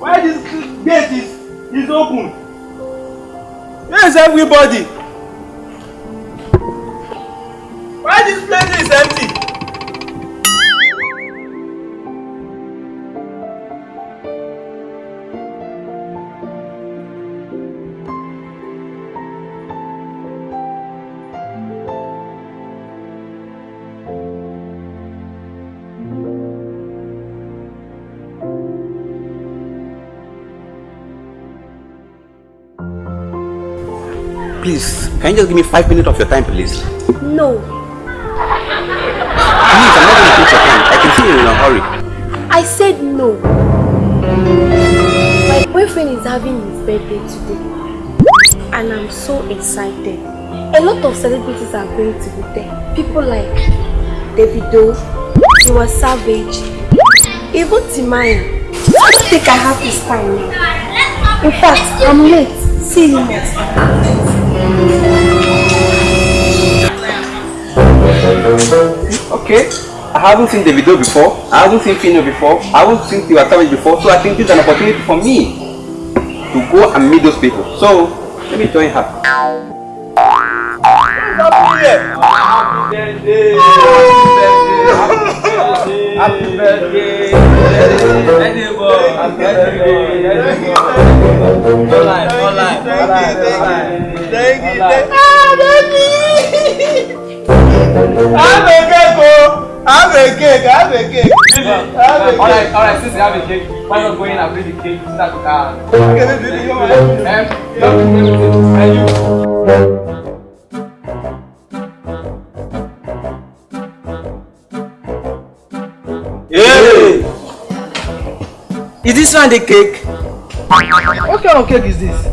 Why this gate is is open? Where is everybody? Please, can you just give me five minutes of your time, please? No. Please, I'm not going to take your time. I can see you're in a hurry. I said no. My boyfriend is having his birthday today. And I'm so excited. A lot of celebrities are going to be there. People like Davido, Tiwa Savage, even Timaya. I don't think I have this time now. In fact, I'm late. See you next time. Okay. I haven't seen Davido before. I haven't seen Fino before. I haven't seen Tiwa Savage before. So I think this is an opportunity for me to go and meet those people. So let me join her. Happy birthday, happy birthday, baby. Have a cake, oh. Have a cake, have a cake. Have a cake. Alright, alright, since you have a cake, why not go in and bring the cake to that car? Okay, let's do it. Um, you and you. Hey! Is this one the cake? What kind of cake is this?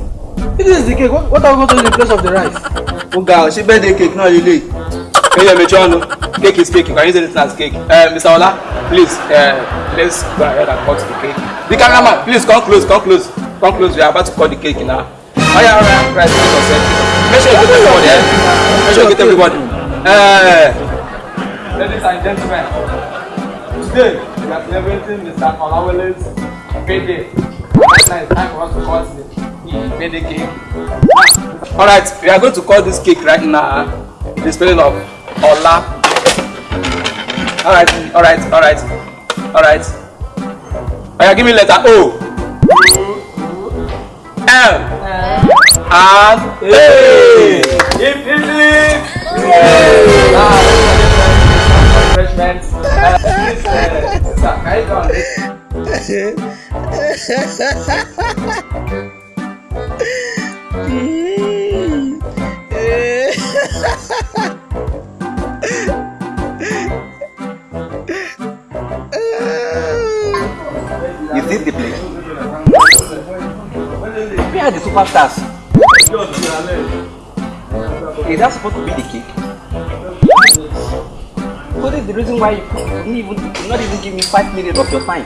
If this is the cake, what, what are we going to do in place of the rice? Ó ga ọ̀ ṣé birthday cake náà lélẹ̀? Ẹyẹ méjì ọ̀nà cake is cake you can use anything as cake. Uh, Mr. Ola please uh, let's go ahead and cut the cake. The cameraman please come close come close come close we are about to cut the cake now. Oya oya rice make us set. Make sure you get everybody eh? Make sure you get everybody. Uh, Ladies and gentlemen, today we are celebrating Mr. Olawale's birthday. Right now it's time for us to cut the birthday cake. Alright we are going to call this cake right now. The spelling of Ola. Alright alright alright alright. Oya give me letter O. M. And A. Hip hip hip! Refreshments. Uh, please, uh, sister, can you go on are the superstars? Is that supposed to be the cake? This is the reason why you couldn't even, not even give me five minutes of your time.